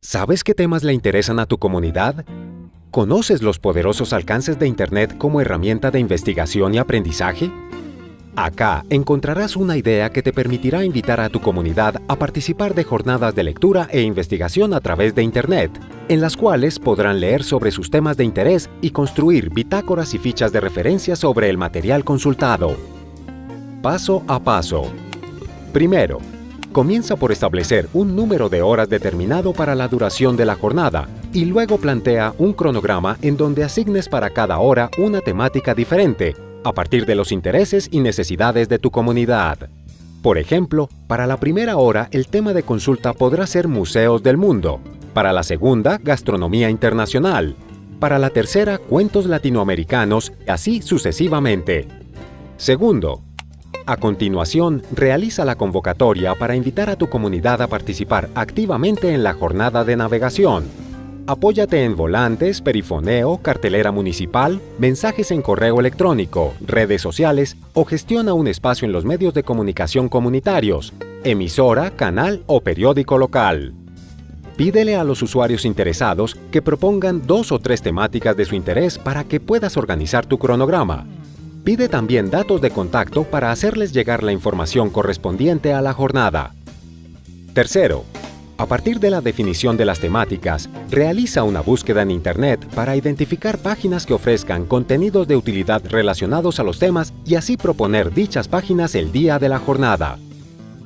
¿Sabes qué temas le interesan a tu comunidad? ¿Conoces los poderosos alcances de Internet como herramienta de investigación y aprendizaje? Acá encontrarás una idea que te permitirá invitar a tu comunidad a participar de jornadas de lectura e investigación a través de Internet, en las cuales podrán leer sobre sus temas de interés y construir bitácoras y fichas de referencia sobre el material consultado. Paso a paso. Primero, comienza por establecer un número de horas determinado para la duración de la jornada y luego plantea un cronograma en donde asignes para cada hora una temática diferente a partir de los intereses y necesidades de tu comunidad. Por ejemplo, para la primera hora el tema de consulta podrá ser museos del mundo, para la segunda, gastronomía internacional, para la tercera, cuentos latinoamericanos, así sucesivamente. Segundo, a continuación, realiza la convocatoria para invitar a tu comunidad a participar activamente en la jornada de navegación. Apóyate en volantes, perifoneo, cartelera municipal, mensajes en correo electrónico, redes sociales o gestiona un espacio en los medios de comunicación comunitarios, emisora, canal o periódico local. Pídele a los usuarios interesados que propongan dos o tres temáticas de su interés para que puedas organizar tu cronograma. Pide también datos de contacto para hacerles llegar la información correspondiente a la jornada. Tercero, a partir de la definición de las temáticas, realiza una búsqueda en Internet para identificar páginas que ofrezcan contenidos de utilidad relacionados a los temas y así proponer dichas páginas el día de la jornada.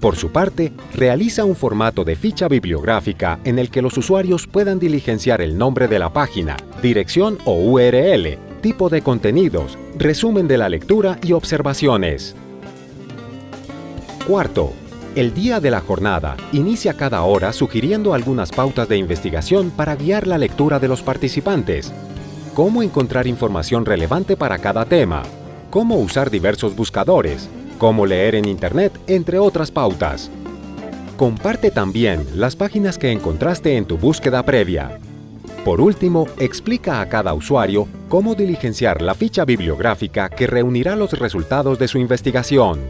Por su parte, realiza un formato de ficha bibliográfica en el que los usuarios puedan diligenciar el nombre de la página, dirección o URL, tipo de contenidos, resumen de la lectura y observaciones. Cuarto, el día de la jornada inicia cada hora sugiriendo algunas pautas de investigación para guiar la lectura de los participantes. Cómo encontrar información relevante para cada tema, cómo usar diversos buscadores, cómo leer en Internet, entre otras pautas. Comparte también las páginas que encontraste en tu búsqueda previa. Por último, explica a cada usuario cómo diligenciar la ficha bibliográfica que reunirá los resultados de su investigación.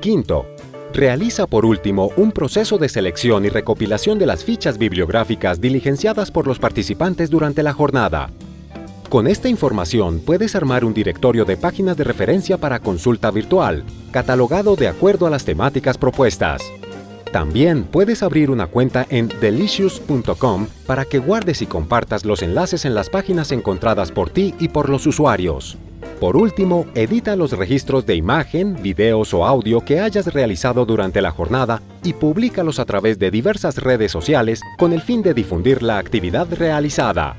Quinto, realiza por último un proceso de selección y recopilación de las fichas bibliográficas diligenciadas por los participantes durante la jornada. Con esta información puedes armar un directorio de páginas de referencia para consulta virtual, catalogado de acuerdo a las temáticas propuestas. También puedes abrir una cuenta en delicious.com para que guardes y compartas los enlaces en las páginas encontradas por ti y por los usuarios. Por último, edita los registros de imagen, videos o audio que hayas realizado durante la jornada y públicalos a través de diversas redes sociales con el fin de difundir la actividad realizada.